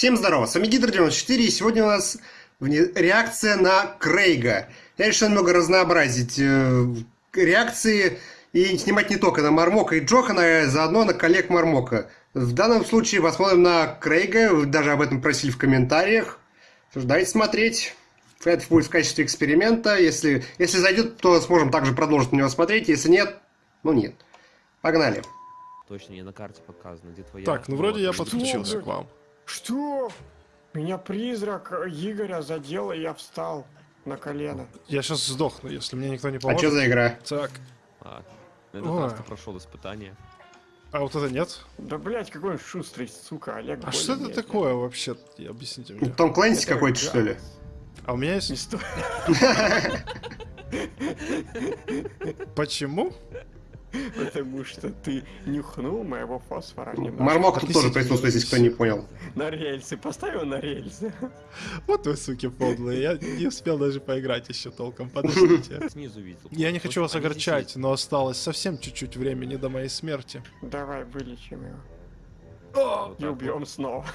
Всем здорово, с вами Гидр94, и сегодня у нас реакция на Крейга. Я решил немного разнообразить э, реакции и снимать не только на Мармока и Джохана, а заодно на коллег Мармока. В данном случае посмотрим на Крейга, вы даже об этом просили в комментариях. Давайте смотреть. Это будет в качестве эксперимента. Если, если зайдет, то сможем также продолжить на него смотреть. Если нет, ну нет. Погнали. Точно не на карте показано, где твоя. Так, ну вроде я подключился к вам. Что? Меня призрак Игоря задел, и я встал на колено. Я сейчас сдохну, если мне никто не А поможет. что за игра? Так, А, этот Ой. раз ты прошел испытание. а вот это нет? Да, блять, какой он шустрый, сука, Олег. А что это более-менее. такое вообще? Объясните мне. Том Клэнси какой-то, что ли? А у меня есть... Не сто- Почему? Потому что ты нюхнул моего фосфора. Мармок тут тоже Отнесите присутствует, если кто не понял. На рельсы, поставил на рельсы. Вот вы, суки, подлые. Я не успел даже поиграть еще толком. Подождите. Снизу видел. Я не хочу вас огорчать, но осталось совсем чуть-чуть времени до моей смерти. Давай, вылечим его. Вот И убьем снова.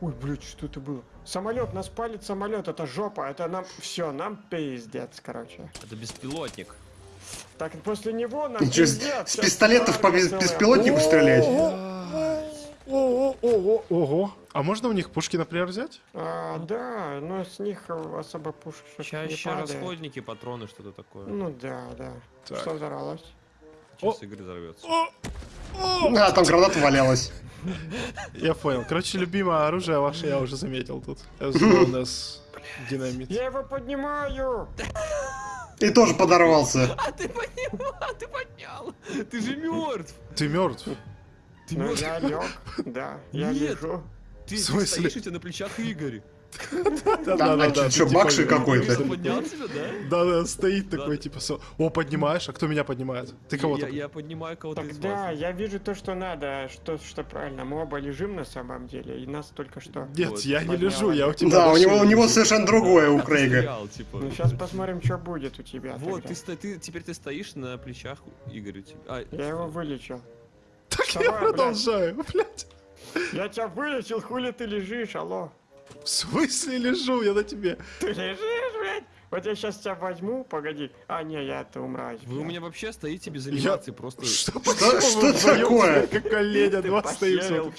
Ой, блядь, что это было? Самолет, нас палит самолет, это жопа, это нам... Все, нам пиздец, короче. Это беспилотник. Так, после него нам с, пиздец. с пистолетов по беспилотнику стрелять? Ого, ого, ого. А можно у них пушки, например, взять? А, да, но с них особо пушек не Чаще расходники, патроны, что-то такое. Ну да, да. Так. Что взорвалось? Сейчас Игорь взорвется. О! О! А, там граната валялась. Я понял. Короче, любимое оружие ваше я уже заметил тут. As known as динамит. Я его поднимаю! И тоже подорвался. А ты поднял, а ты поднял. Ты же мертв. Ты мертв? Ты Ну мертв. я лег, да, я Нет. лежу. Ты, стоишь у тебя на плечах Игорь. Там, а чё, чё, Бакши какой-то? Игорь поднял тебя, да? Да, да, стоит такой, Да. типа, о, поднимаешь, а кто меня поднимает? Ты кого я, то я поднимаю кого-то из вас. я вижу то, что надо, что, что правильно. Мы оба лежим на самом деле, и нас только что... Нет, я не лежу, я у тебя Да, у него, у него совершенно другое у А Крейга. типа. Ну сейчас посмотрим, что будет у тебя. Вот, ты, теперь ты стоишь на плечах Игоря. типа. А, Я его вылечил. Так я продолжаю, блядь. Я тебя вылечил, хули ты лежишь, алло? В смысле лежу, я на тебе. Ты лежишь, блядь? Вот я сейчас тебя возьму, погоди. А, не, я это умрать. Вы у меня вообще стоите без Я- анимации, просто... Что, Что- что такое? Как оленя, два стоим.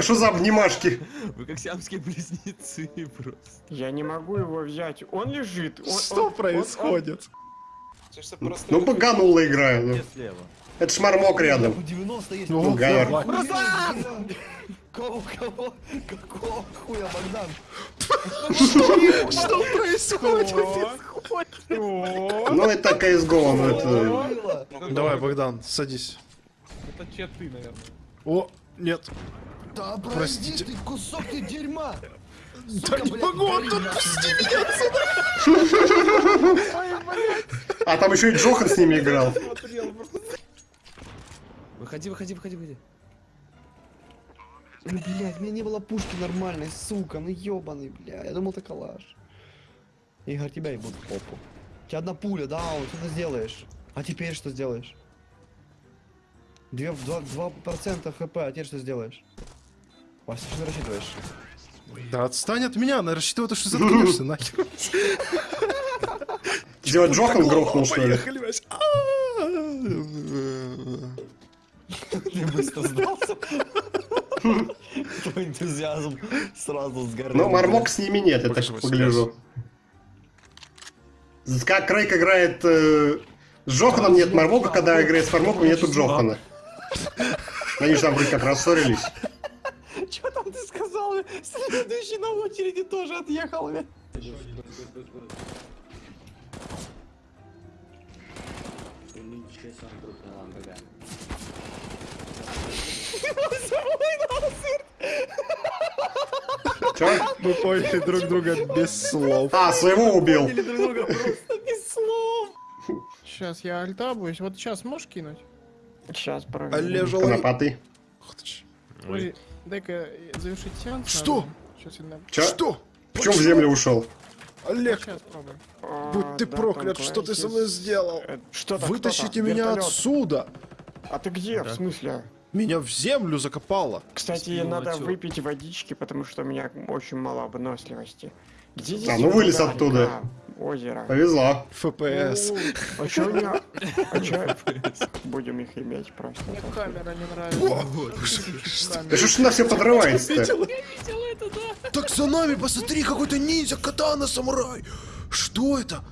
Что за обнимашки? Вы как сиамские близнецы просто. Я не могу его взять. Он лежит. Что происходит? Ну, поганула игра. ну. Это шмармок рядом. 90 есть. Ну, Гайер. Кого, кого? Какого хуя, Богдан? Что происходит? Ну, это CSGO, ну это... Давай, Богдан, садись. Это че ты, наверное. О, нет. Да Простите. ты, кусок ты дерьма! Да не могу, он гори тут нахуй. пусти меня А там еще и Джохан с ними играл. Выходи, выходи, выходи, выходи. Ну, блядь, у меня не было пушки нормальной, сука, ну ёбаный, бля. Я думал, это калаш. Игорь, тебя ебут в попу. У тебя одна пуля, да, вот что ты сделаешь? А теперь что сделаешь? Две, два, два процента хп, а теперь что сделаешь? Вася, что ты рассчитываешь? Да отстань от меня, она рассчитывает, что заткнешься, нахер. Сделать Джохан грохнул, что ли? А-а-а. Ты быстро сдался? Твой энтузиазм сразу сгорел. Но Мармок с ними нет, я так погляжу. Как Крейг играет э, с Джоханом, нет Мармока, когда играет с Мармоком, нету Джохана. Они же там вроде как рассорились. Что там ты сказал? Следующий на очереди тоже отъехал, бля. Чё? Мы поняли друг друга без слов. А, своего убил. Или друг друга просто без слов. Сейчас я альтабуюсь. Вот сейчас можешь кинуть? Сейчас проверим. Олежа Конопатый. Ой, дай-ка завершить сеанс. Что? Что? Почему в землю ушел? Олег. А, будь ты да, проклят, что ты со мной сделал? э, Что Вытащите меня отсюда. А ты где, в смысле? Меня в землю закопало. Кстати, Спину надо отсюда. выпить водички, потому что у меня очень мало выносливости. Где здесь А, ну вылез вода, оттуда. река, Озеро. Повезло. ФПС. А чё у меня? А чё? Будем их иметь просто. Мне камера не нравится. Да что ж она все подрывается-то? Так за нами, посмотри, какой-то ниндзя, катана, самурай. Что это?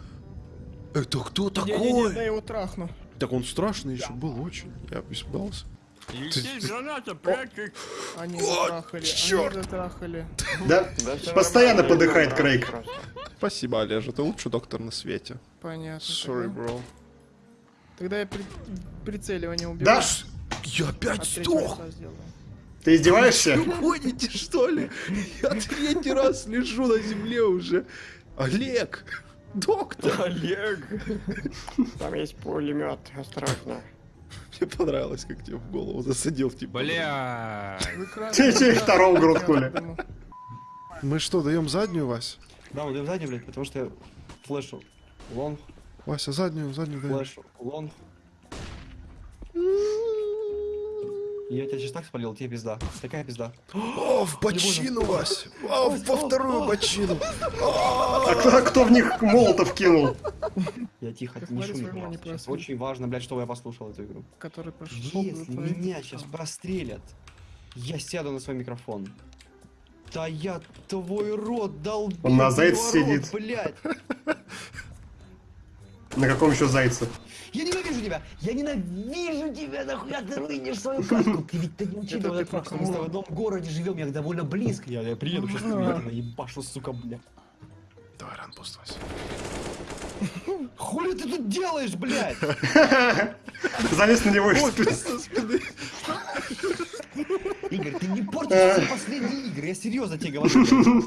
Это кто Не-не-не, дай его трахну. Так он страшный еще был очень. Я испугался. Здесь граната, прячь. Они затрахали, они затрахали. Да? Постоянно подыхает Крейг. Спасибо, Олежа, ты лучший доктор на свете. Понятно. Sorry, bro. Тогда я при- прицеливание уберу. Да? Я опять сдох. Ты издеваешься? Вы гоните, что ли? Я третий раз лежу на земле уже. Олег! Доктор! Олег! Там есть пулемет, осторожно. Мне понравилось, как тебе в голову засадил, типа. Бля. Те- те второго грохнули. Мы что, даем заднюю, Вась? Да, мы даем заднюю, блядь, потому что я флешу. Лонг, Вася, заднюю, заднюю даем. флешу, лонг. Я тебя сейчас так спалил, тебе пизда. Такая пизда. О, в бочину, Вась! О, во вторую бочину! А кто, кто в них молотов кинул? Я тихо, не шуми, пожалуйста. Сейчас очень важно, блядь, чтобы я послушал эту игру. Который прошел. Если меня сейчас прострелят, я сяду на свой микрофон. Да я твой рот долбил. Он на зайце сидит. блядь. На каком еще зайце? Я ненавижу тебя! Я ненавижу тебя! Нахуя ты рынешь свою катку? Ты ведь ты не учитывал Это ты этот факт, что мы с тобой в одном городе живем, я довольно близко. Я, я приеду сейчас я наебашу, сука, бля. Давай, ранпост, Вася. Хули ты тут делаешь, блядь? Залез на него и Игорь, ты не портишь последние игры, я серьезно тебе говорю.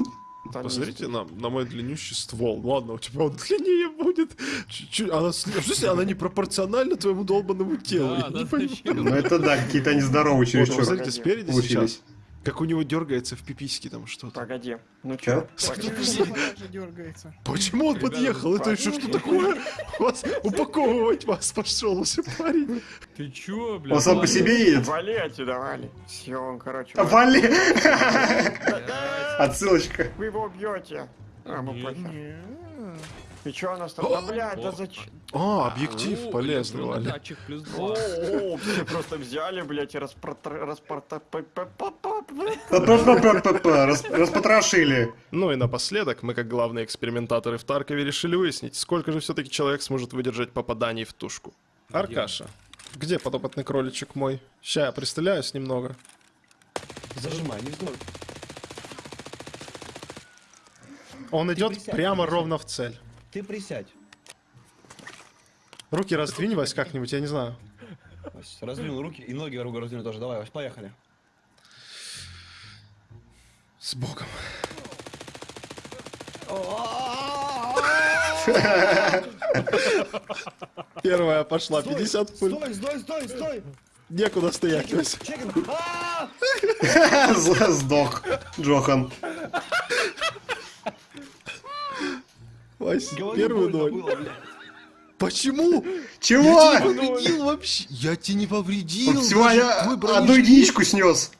Там Посмотрите на, на мой длиннющий ствол. Ладно, у тебя он длиннее будет. Чуть-чуть. Она, с- в смысле, она непропорциональна твоему долбанному телу. Да, да, не? Ну это да, какие-то они здоровые Вот, чересчур. посмотрите, спереди Получились. сейчас. Как у него дергается в пипиське там что-то. Погоди. Ну Чё? дергается. Почему он подъехал? Это еще что такое? Вас упаковывать вас пошел уже парень. Ты чё, бля? Он сам по себе едет. Вали отсюда, вали. Все, он, короче. А, вали. Отсылочка. Вы его убьете. А, мы Не, похер. И чё у нас там? Да, блядь, да О, зачем? А, объектив О, полезный, электронный Валя. датчик плюс о, все просто взяли, блядь, и распорта... Распотрошили. Ну и напоследок, мы как главные экспериментаторы в Таркове решили выяснить, сколько же все-таки человек сможет выдержать попаданий в тушку. Аркаша, где подопытный кроличек мой? Ща я пристреляюсь немного. Зажимай, не вздор. Он идет присядь, прямо присядь. ровно в цель. Ты присядь. Руки раздвинь, Вась, как-нибудь, я не знаю. Раздвинул руки и ноги руку раздвинул тоже. Давай, Вась, поехали. С богом. Первая пошла, 50 пуль. Стой, стой, стой, стой! Некуда стоять, Вась. Чекин! А! Сдох. Джохан. Вась, больно ноль. Почему? Чего? Я тебе не повредил вообще. Я тебе не повредил. Всего я одну единичку снес.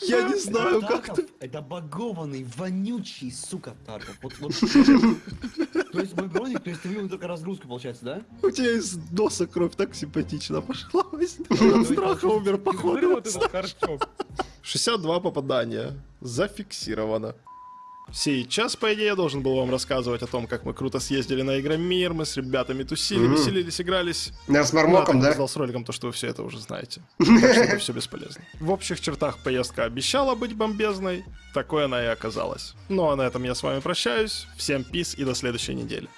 Я не знаю, как ты. Это багованный, вонючий, сука, Тарков. Вот, вот. То есть мой броник, то есть ты вывел только разгрузку, получается, да? У тебя из носа кровь так симпатично пошла. Страха умер, походу. вот этот харчок. 62 попадания. Зафиксировано. Сейчас, по идее, я должен был вам рассказывать о том, как мы круто съездили на Игромир, мы с ребятами тусили, Мгм. веселились, игрались. Я с Мармоком, да? опоздал с роликом, то, что вы все это уже знаете. Так что это все бесполезно. В общих чертах поездка обещала быть бомбезной, такой она и оказалась. Ну а на этом я с вами прощаюсь. Всем пис и до следующей недели.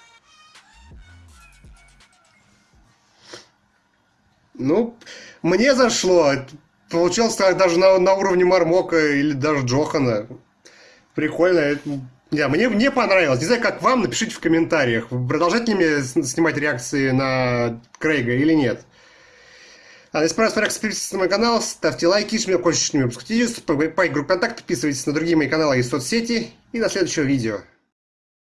Ну, мне зашло. Получилось даже на, на уровне Мармока или даже Джохана. Прикольно. Это- Не, мне, мне понравилось. Не знаю, как вам, напишите в комментариях. Продолжать ли мне снимать реакции на Крейга или нет? А если понравилось, подписывайтесь на мой канал, ставьте лайки, хочешь с ними обсудить, по группе контакт, подписывайтесь на другие мои каналы и соцсети. И до следующего видео.